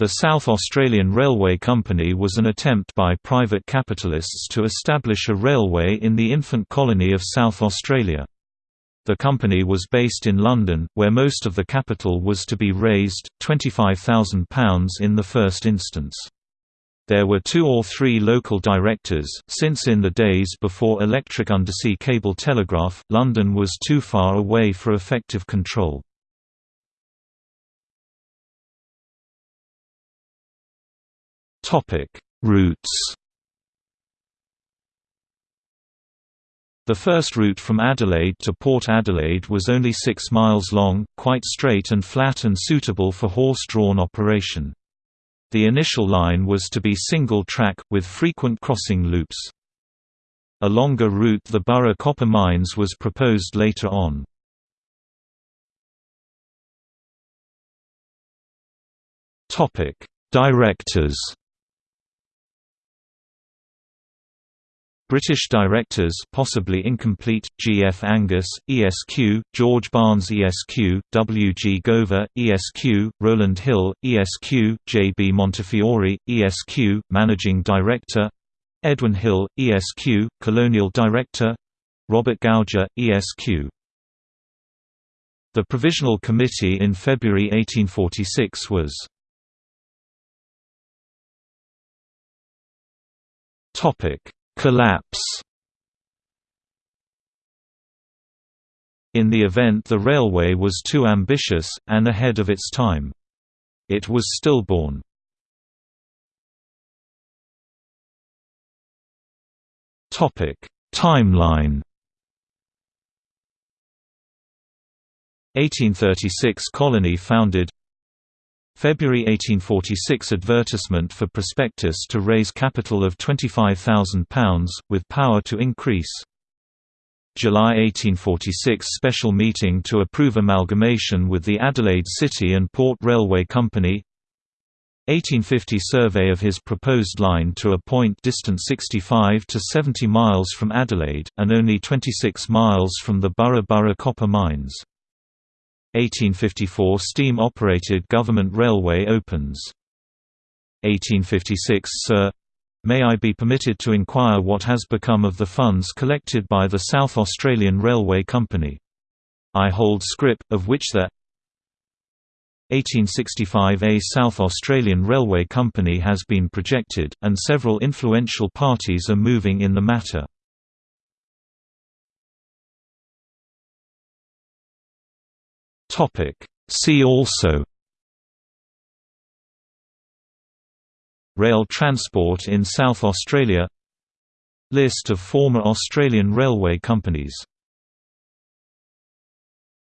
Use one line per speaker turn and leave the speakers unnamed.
The South Australian Railway Company was an attempt by private capitalists to establish a railway in the infant colony of South Australia. The company was based in London, where most of the capital was to be raised, £25,000 in the first instance. There were two or three local directors, since in the days before electric undersea cable telegraph, London was too far away for effective control. Routes The first route from Adelaide to Port Adelaide was only 6 miles long, quite straight and flat and suitable for horse-drawn operation. The initial line was to be single-track, with frequent crossing loops. A longer route the Burra copper mines was proposed later on. Directors British directors possibly incomplete, G. F. Angas, ESQ, George Barnes ESQ, W. G. Gover, ESQ, Rowland Hill, ESQ, J. B. Montefiore, ESQ, Managing Director Edwin Hill, ESQ, Colonial Director Robert Gouger, ESQ. The Provisional Committee in February 1846 was Topic Collapse In the event the railway was too ambitious, and ahead of its time. It was stillborn. Timeline 1836 colony founded February 1846 advertisement for prospectus to raise capital of £25,000, with power to increase. July 1846 special meeting to approve amalgamation with the Adelaide City and Port Railway Company 1850 survey of his proposed line to a point distant 65 to 70 miles from Adelaide, and only 26 miles from the Burra Burra copper mines. 1854 Steam-operated government railway opens. 1856 Sir. May I be permitted to inquire what has become of the funds collected by the South Australian Railway Company? I hold scrip, of which the 1865 A South Australian Railway Company has been projected, and several influential parties are moving in the matter. Topic. See also Rail transport in South Australia List of former Australian railway companies